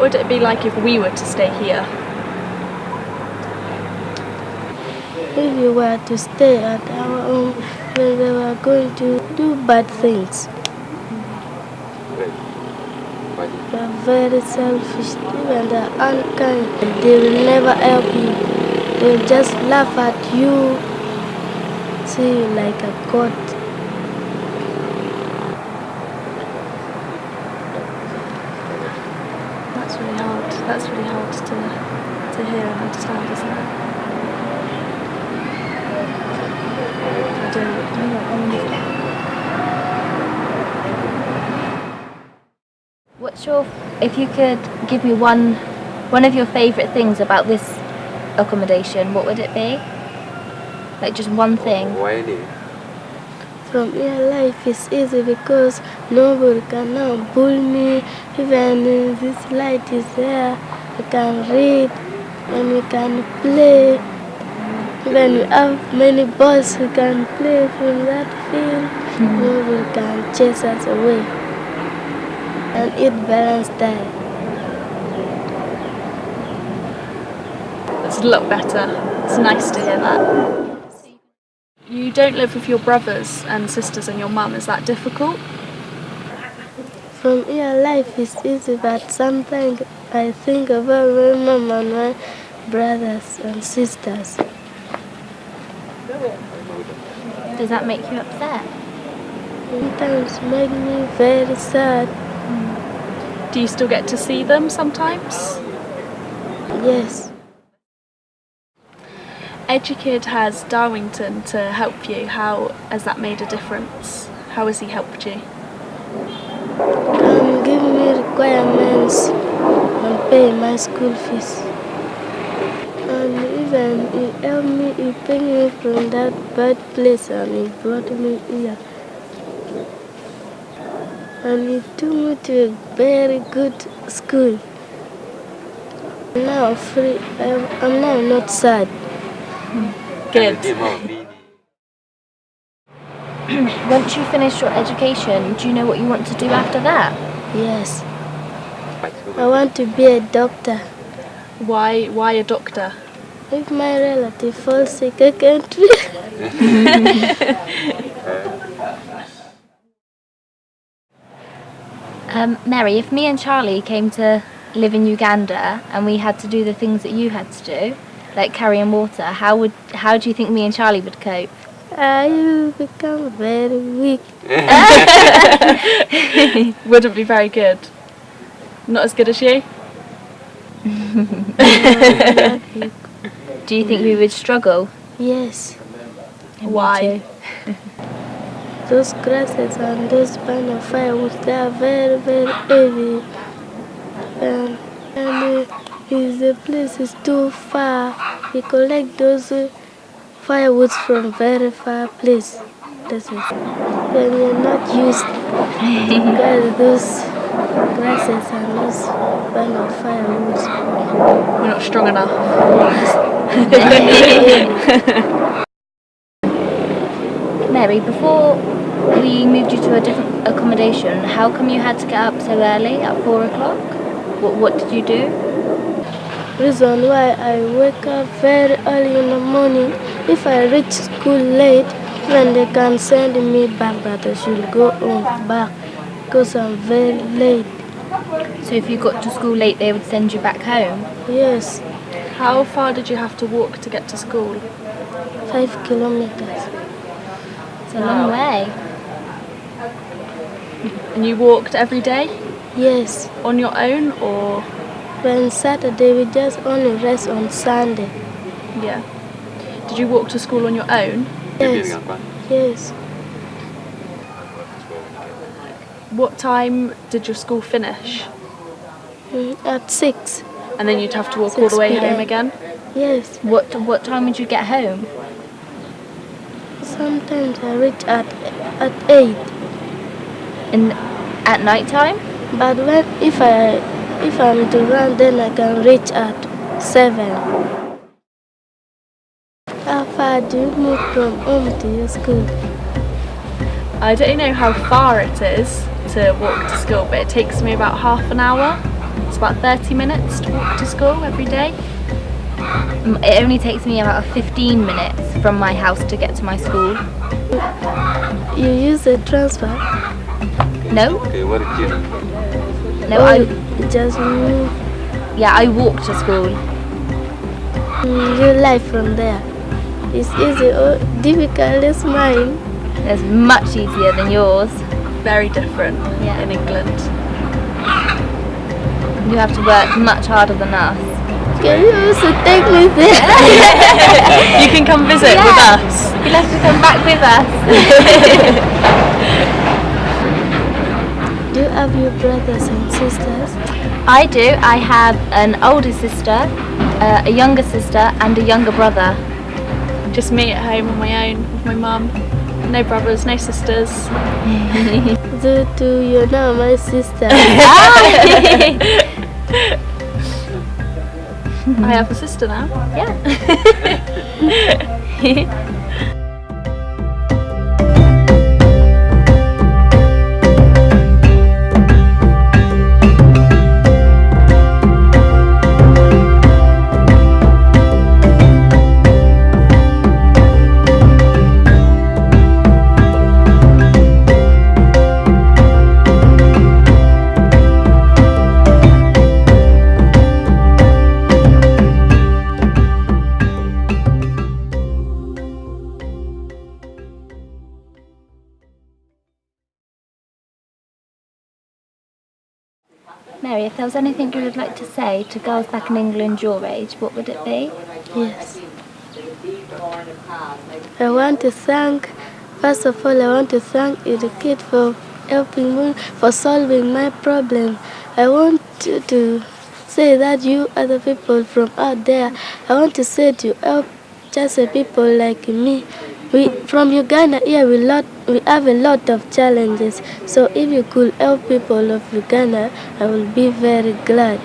would it be like if we were to stay here? If you were to stay at our own, they were going to do bad things. They are very selfish, and they are unkind. They will never help you. They will just laugh at you, see you like a god. That's really hard. That's really hard to to hear and understand, isn't it? I don't. I don't What's your, if you could give me one, one of your favourite things about this accommodation, what would it be? Like just one thing. From here, life is easy because nobody can now me. Even this light is there, I can read and we can play. When we have many balls, we can play from that field. Nobody can chase us away. And eat balanced diet. It's a lot better. It's nice to hear that. You don't live with your brothers and sisters and your mum. Is that difficult? From here, life is easy, but sometimes I think about my mum and my brothers and sisters. Does that make you upset? Sometimes make me very sad. Mm. Do you still get to see them sometimes? Yes, Edukid has Darwington to help you. How has that made a difference? How has he helped you? and give me requirements and pay my school fees. And even he helped me, he picked me from that bad place and he brought me here. And he took me to a very good school. Now free, I'm now not sad. Good. Once you finish your education, do you know what you want to do after that? Yes, I want to be a doctor. Why? Why a doctor? If my relative falls sick, I can't be. Um, Mary, if me and Charlie came to live in Uganda and we had to do the things that you had to do, like carrying water, how would how do you think me and Charlie would cope? I will become very weak. Wouldn't be very good. Not as good as you. Do you think we would struggle? Yes, Why? those grasses and those kind of firewoods, they are very, very heavy. And, and uh, if the place is too far, we collect those firewoods from very far place. That's it. When you're not used to get those grasses and those kind of firewoods. We're not strong enough. Mary, before we moved you to a different accommodation, how come you had to get up so early at four o'clock? What what did you do? Reason why I wake up very early in the morning. If I reach school late, then they can send me back, but I should go home back because I'm very late. So if you got to school late, they would send you back home. Yes, How far did you have to walk to get to school? five kilometers. It's a long way. And you walked every day Yes, on your own, or when Saturday we just only rest on Sunday. yeah? Did you walk to school on your own? Yes, yes. What time did your school finish? Mm, At six. And then you'd have to walk all the way p.m. home again? Yes, What what time would you get home? sometimes I reach at at eight. In at night time? But when if I if I'm to run, then I can reach at seven. How far do you move from home to your school? I don't know how far it is to walk to school, but it takes me about half an hour. It's about 30 minutes to walk to school every day. Mm, It only takes me about 15 minutes from my house to get to my school. You use a transfer? No, Okay, what did you? No, or I you just move, yeah, I walk to school. Mm, Your life from there is It's easy or difficult as mine. It's much easier than yours. Very different Yeah. in England. You have to work much harder than us. Can you also take me there? You can come visit with us. You'll have to come back with us. Do you have your brothers and sisters? I do. I have an older sister, uh, a younger sister, and a younger brother. Just me at home on my own with my mum. No brothers, no sisters. Do do you know my sister? I have a sister now. yeah. Mary, if there was anything you would like to say to girls back in England your age, what would it be? Yes. I want to thank, first of all, I want to thank Edukid for helping me, for solving my problem. I want to, to say that you other people from out there, I want to say to help just people like me. We from Uganda here we lot we have a lot of challenges. So if you could help people of Uganda, I will be very glad.